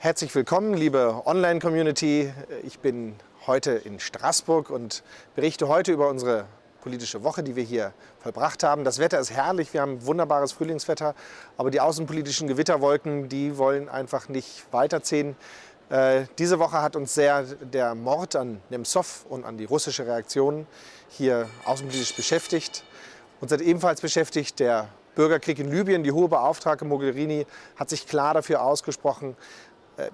Herzlich willkommen, liebe Online-Community. Ich bin heute in Straßburg und berichte heute über unsere politische Woche, die wir hier vollbracht haben. Das Wetter ist herrlich, wir haben wunderbares Frühlingswetter, aber die außenpolitischen Gewitterwolken, die wollen einfach nicht weiterziehen. Äh, diese Woche hat uns sehr der Mord an Nemtsov und an die russische Reaktion hier außenpolitisch beschäftigt. Uns hat ebenfalls beschäftigt der Bürgerkrieg in Libyen. Die hohe Beauftragte Mogherini hat sich klar dafür ausgesprochen,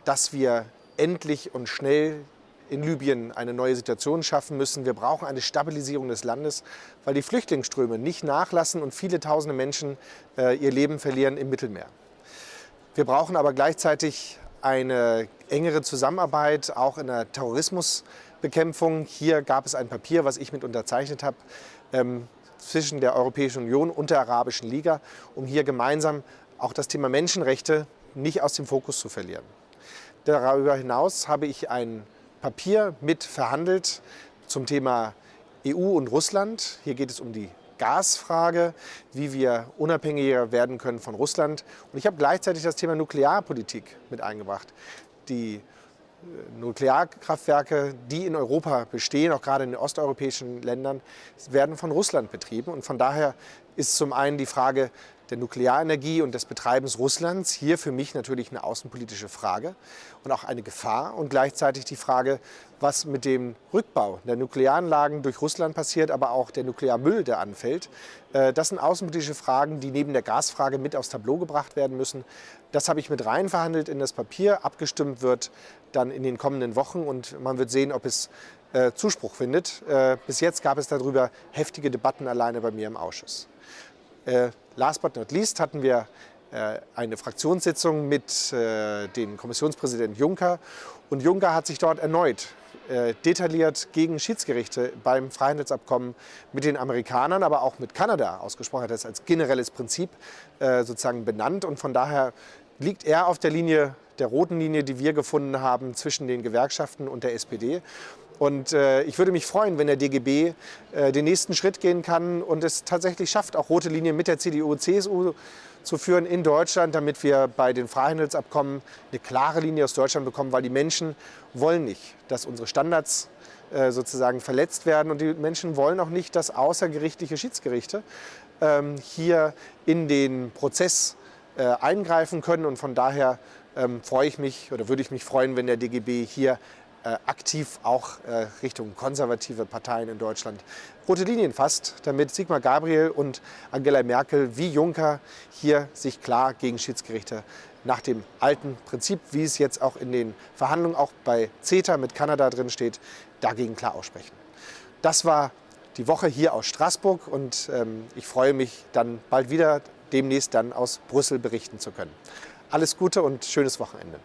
dass wir endlich und schnell in Libyen eine neue Situation schaffen müssen. Wir brauchen eine Stabilisierung des Landes, weil die Flüchtlingsströme nicht nachlassen und viele tausende Menschen äh, ihr Leben verlieren im Mittelmeer. Wir brauchen aber gleichzeitig eine engere Zusammenarbeit, auch in der Terrorismusbekämpfung. Hier gab es ein Papier, was ich mit unterzeichnet habe, ähm, zwischen der Europäischen Union und der Arabischen Liga, um hier gemeinsam auch das Thema Menschenrechte nicht aus dem Fokus zu verlieren. Darüber hinaus habe ich ein Papier mit verhandelt zum Thema EU und Russland. Hier geht es um die Gasfrage, wie wir unabhängiger werden können von Russland. Und ich habe gleichzeitig das Thema Nuklearpolitik mit eingebracht. Die äh, Nuklearkraftwerke, die in Europa bestehen, auch gerade in den osteuropäischen Ländern, werden von Russland betrieben. Und von daher ist zum einen die Frage der Nuklearenergie und des Betreibens Russlands hier für mich natürlich eine außenpolitische Frage und auch eine Gefahr und gleichzeitig die Frage, was mit dem Rückbau der Nuklearanlagen durch Russland passiert, aber auch der Nuklearmüll, der anfällt. Äh, das sind außenpolitische Fragen, die neben der Gasfrage mit aufs Tableau gebracht werden müssen. Das habe ich mit rein verhandelt in das Papier. Abgestimmt wird dann in den kommenden Wochen und man wird sehen, ob es äh, Zuspruch findet. Äh, bis jetzt gab es darüber heftige Debatten alleine bei mir im Ausschuss. Äh, last but not least hatten wir äh, eine Fraktionssitzung mit äh, dem Kommissionspräsidenten Juncker. Und Juncker hat sich dort erneut detailliert gegen Schiedsgerichte beim Freihandelsabkommen mit den Amerikanern, aber auch mit Kanada ausgesprochen. Hat das als generelles Prinzip sozusagen benannt. Und von daher liegt er auf der Linie, der roten Linie, die wir gefunden haben zwischen den Gewerkschaften und der SPD. Und äh, ich würde mich freuen, wenn der DGB äh, den nächsten Schritt gehen kann und es tatsächlich schafft, auch rote Linien mit der CDU und CSU zu führen in Deutschland, damit wir bei den Freihandelsabkommen eine klare Linie aus Deutschland bekommen, weil die Menschen wollen nicht, dass unsere Standards äh, sozusagen verletzt werden. Und die Menschen wollen auch nicht, dass außergerichtliche Schiedsgerichte ähm, hier in den Prozess äh, eingreifen können. Und von daher ähm, freue ich mich oder würde ich mich freuen, wenn der DGB hier aktiv auch äh, Richtung konservative Parteien in Deutschland rote Linien fasst, damit Sigmar Gabriel und Angela Merkel wie Juncker hier sich klar gegen Schiedsgerichte nach dem alten Prinzip, wie es jetzt auch in den Verhandlungen auch bei CETA mit Kanada drin steht, dagegen klar aussprechen. Das war die Woche hier aus Straßburg und ähm, ich freue mich dann bald wieder demnächst dann aus Brüssel berichten zu können. Alles Gute und schönes Wochenende.